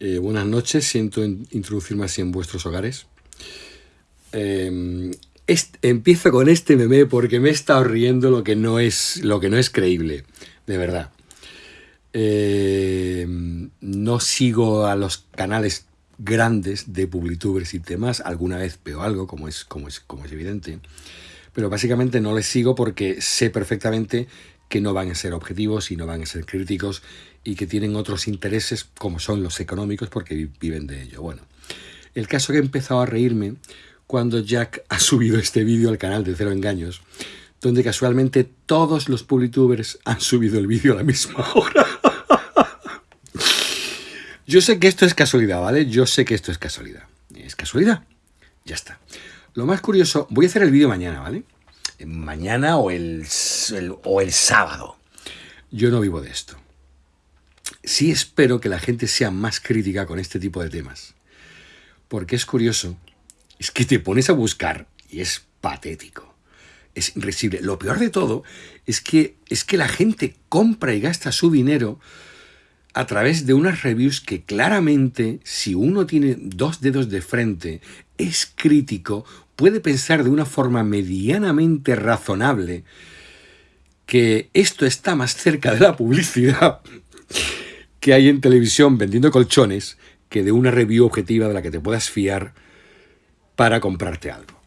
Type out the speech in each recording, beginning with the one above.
Eh, buenas noches, siento introducirme así en vuestros hogares. Eh, empiezo con este meme porque me he estado riendo lo que no es, lo que no es creíble, de verdad. Eh, no sigo a los canales grandes de publitubers y demás, alguna vez veo algo, como es, como es, como es evidente, pero básicamente no les sigo porque sé perfectamente que no van a ser objetivos y no van a ser críticos y que tienen otros intereses como son los económicos porque viven de ello. Bueno, el caso que he empezado a reírme cuando Jack ha subido este vídeo al canal de Cero Engaños, donde casualmente todos los publitubers han subido el vídeo a la misma hora. Yo sé que esto es casualidad, ¿vale? Yo sé que esto es casualidad. ¿Es casualidad? Ya está. Lo más curioso, voy a hacer el vídeo mañana, ¿vale? Mañana o el, o el sábado. Yo no vivo de esto sí espero que la gente sea más crítica con este tipo de temas. Porque es curioso, es que te pones a buscar y es patético. Es irresistible. Lo peor de todo es que, es que la gente compra y gasta su dinero a través de unas reviews que claramente, si uno tiene dos dedos de frente, es crítico, puede pensar de una forma medianamente razonable que esto está más cerca de la publicidad que hay en televisión vendiendo colchones que de una review objetiva de la que te puedas fiar para comprarte algo.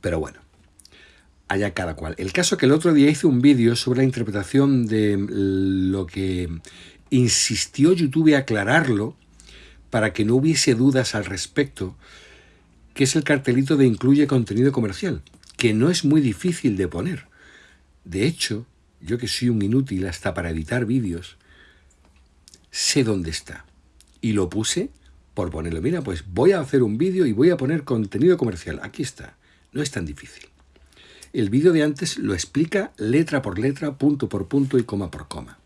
Pero bueno, allá cada cual. El caso que el otro día hice un vídeo sobre la interpretación de lo que insistió YouTube a aclararlo para que no hubiese dudas al respecto, que es el cartelito de incluye contenido comercial, que no es muy difícil de poner. De hecho, yo que soy un inútil hasta para editar vídeos, sé dónde está. Y lo puse por ponerlo. Mira, pues voy a hacer un vídeo y voy a poner contenido comercial. Aquí está. No es tan difícil. El vídeo de antes lo explica letra por letra, punto por punto y coma por coma.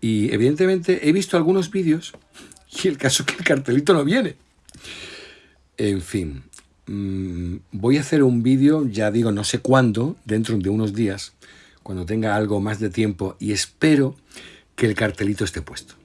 Y evidentemente he visto algunos vídeos y el caso es que el cartelito no viene. En fin, mm, voy a hacer un vídeo, ya digo, no sé cuándo, dentro de unos días, cuando tenga algo más de tiempo y espero que el cartelito esté puesto.